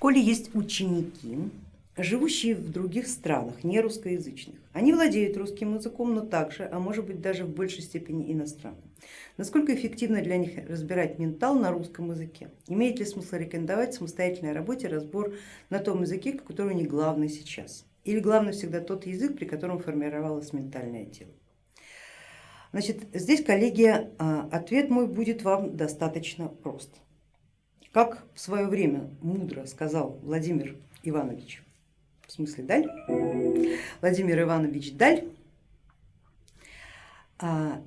школе есть ученики, живущие в других странах, не русскоязычных. Они владеют русским языком, но также, а может быть даже в большей степени иностранным. Насколько эффективно для них разбирать ментал на русском языке? Имеет ли смысл рекомендовать в самостоятельной работе разбор на том языке, который у них главный сейчас? Или главный всегда тот язык, при котором формировалось ментальное тело? Значит, здесь, коллеги, а, ответ мой будет вам достаточно прост. Как в свое время мудро сказал Владимир Иванович, в смысле Даль, Владимир Иванович Даль, а,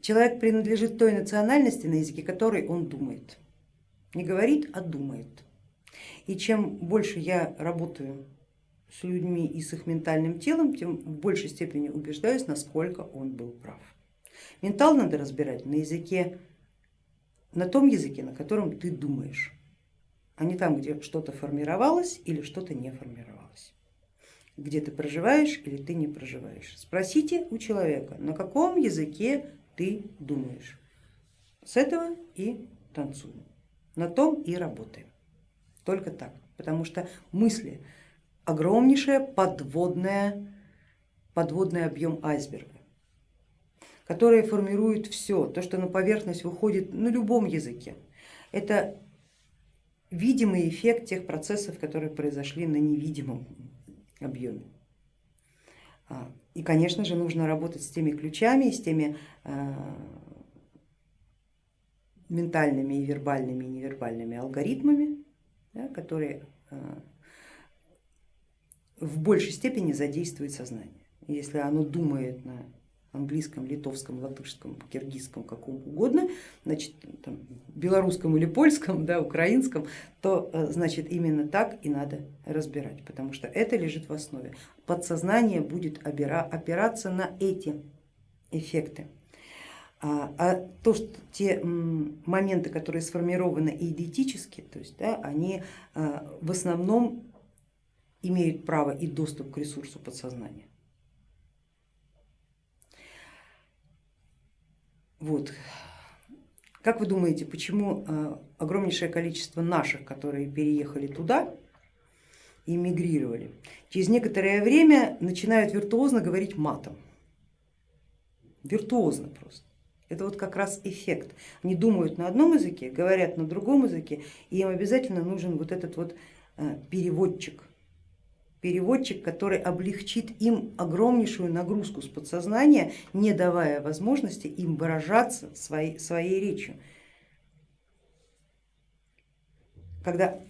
человек принадлежит той национальности, на языке которой он думает. Не говорит, а думает. И чем больше я работаю с людьми и с их ментальным телом, тем в большей степени убеждаюсь, насколько он был прав. Ментал надо разбирать на языке на том языке, на котором ты думаешь, а не там, где что-то формировалось или что-то не формировалось, где ты проживаешь или ты не проживаешь. Спросите у человека, на каком языке ты думаешь. С этого и танцуем, на том и работаем. Только так, потому что мысли огромнейшая подводная, подводный объем айсберга которые формируют все, то, что на поверхность выходит на любом языке. Это видимый эффект тех процессов, которые произошли на невидимом объеме. А, и, конечно же, нужно работать с теми ключами, с теми а, ментальными и вербальными и невербальными алгоритмами, да, которые а, в большей степени задействуют сознание. Если оно думает на английском, литовском, латышском, киргизском, каком угодно, значит, там, белорусском или польском, да, украинском, то э, значит именно так и надо разбирать, потому что это лежит в основе. Подсознание будет опираться на эти эффекты. А, а то, что те моменты, которые сформированы идентически, то есть, да, они э, в основном имеют право и доступ к ресурсу подсознания. Вот. Как вы думаете, почему э, огромнейшее количество наших, которые переехали туда и мигрировали, через некоторое время начинают виртуозно говорить матом? Виртуозно просто. Это вот как раз эффект. Они думают на одном языке, говорят на другом языке, и им обязательно нужен вот этот вот э, переводчик, переводчик, который облегчит им огромнейшую нагрузку с подсознания, не давая возможности им выражаться своей, своей речью. Когда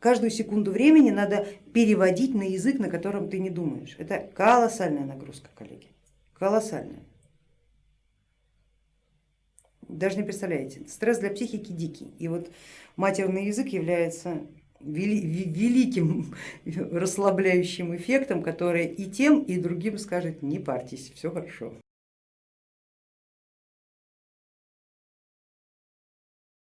каждую секунду времени надо переводить на язык, на котором ты не думаешь. Это колоссальная нагрузка, коллеги, колоссальная. Даже не представляете, стресс для психики дикий. И вот матерный язык является великим расслабляющим эффектом, который и тем, и другим скажет не парьтесь, все хорошо.